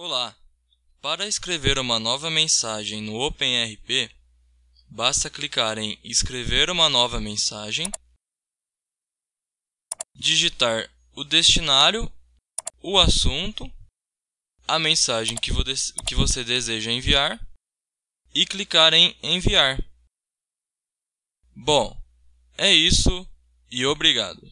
Olá! Para escrever uma nova mensagem no OpenRP, basta clicar em Escrever uma nova mensagem, digitar o destinário, o assunto, a mensagem que você deseja enviar e clicar em Enviar. Bom, é isso e obrigado.